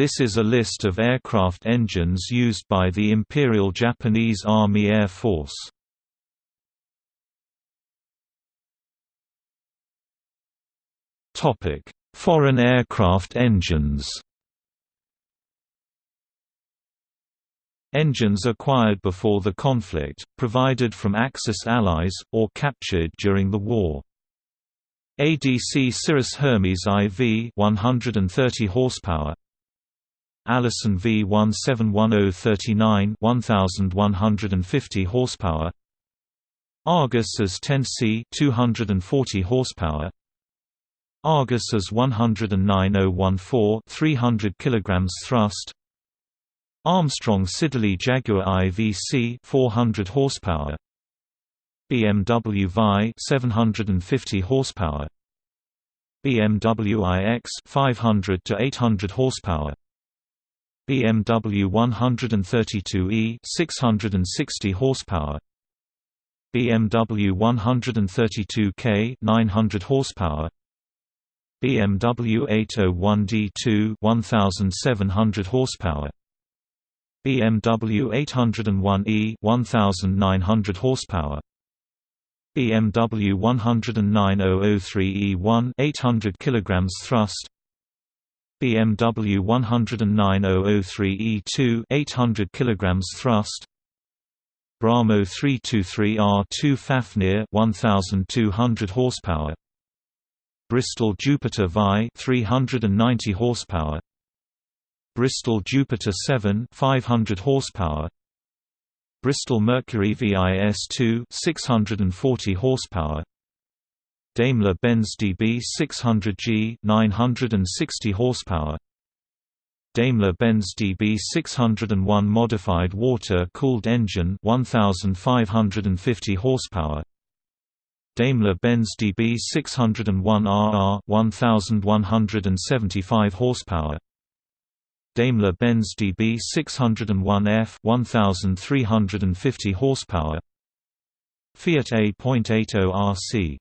This is a list of aircraft engines used by the Imperial Japanese Army Air Force. Topic: Foreign aircraft engines Engines acquired before the conflict, provided from Axis allies, or captured during the war. ADC Cirrus Hermes IV 130 horsepower Allison V171039 1150 horsepower. Argus as 10C 240 horsepower. Argus as 109014 300 kilograms thrust. Armstrong Siddeley Jaguar IVC 400 horsepower. BMW Vi 750 horsepower. BMW iX 500 to 800 horsepower BMW 132e 660 horsepower. BMW 132K 900 horsepower. BMW 801D2 1700 horsepower. BMW 801e 1900 horsepower. BMW 109003e1 800 kilograms thrust BMW 109003e2 800 kilograms thrust. Bramo 323R2 Fafnir 1200 horsepower. Bristol Jupiter Vi 390 horsepower. Bristol Jupiter 7 500 horsepower. Bristol Mercury VIS2 640 horsepower Daimler-Benz DB 600G 960 horsepower. Daimler-Benz DB 601 modified water-cooled engine 1550 horsepower. Daimler-Benz DB 601 RR 1175 horsepower. Daimler-Benz DB 601F 1350 horsepower. Fiat A.80 RC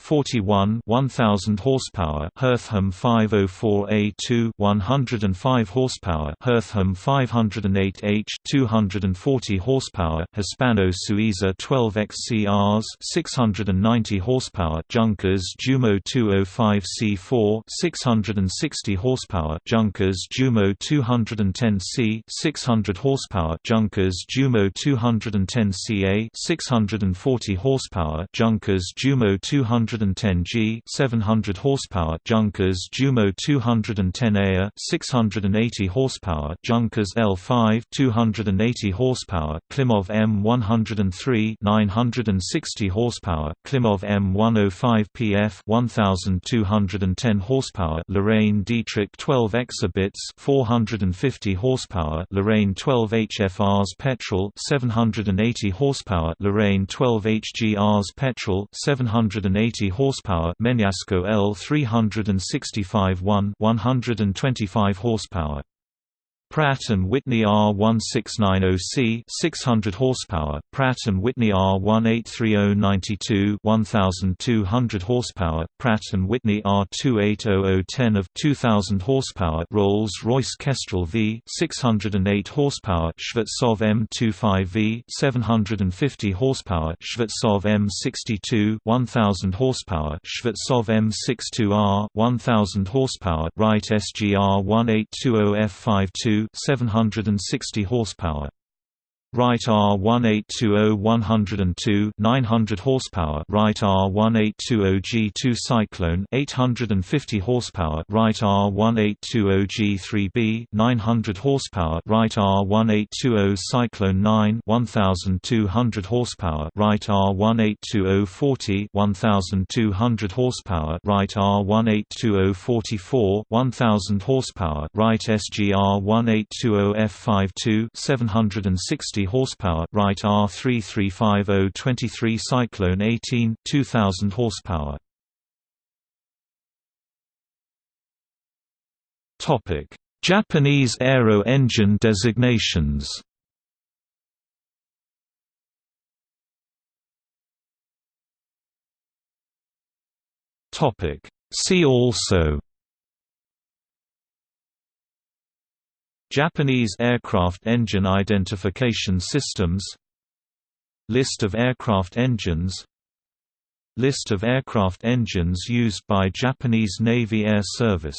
41 1000 horsepower Hertham 504A2 105 horsepower Hertham 508H 240 horsepower Hispano Suiza 12XCRs 690 horsepower Junkers Jumo 205C4 660 horsepower Junkers Jumo 210C 600 horsepower Junkers Jumo 210CA 640 horsepower Junkers Jumo 200 210G 700 horsepower Junkers Jumo 210 AIR 680 horsepower Junkers L5 280 horsepower Klimov M103 960 horsepower Klimov M105 PF 1210 horsepower Lorraine Dietrich 12 Exhibits 450 horsepower Lorraine 12 HFRs petrol 780 horsepower Lorraine 12 HGRs petrol 780 horsepower Menasco L 365 1 125 horsepower Pratt & Whitney R1690C 600 horsepower, Pratt & Whitney R183092 1200 horsepower, Pratt & Whitney R280010 of 2000 horsepower, Rolls-Royce Kestrel V 608 horsepower, Shvetsov M25V 750 horsepower, Shvetsov M62 1000 horsepower, Shvetsov M62R 1000 horsepower, Wright SGR 1820F52 760 horsepower. Wright R1820-102 900 horsepower. Wright R1820G2 Cyclone 850 horsepower. Wright R1820G3B 900 horsepower. Wright R1820 Cyclone 9 1200 horsepower. Wright R1820-40 1200 horsepower. Wright R1820-44 1000 horsepower. Wright SGR 1820F52 760 horsepower, Wright R3350-23 Cyclone 18 2000 horsepower. Topic: Japanese aero engine designations. Topic: See also Japanese aircraft engine identification systems List of aircraft engines List of aircraft engines used by Japanese Navy Air Service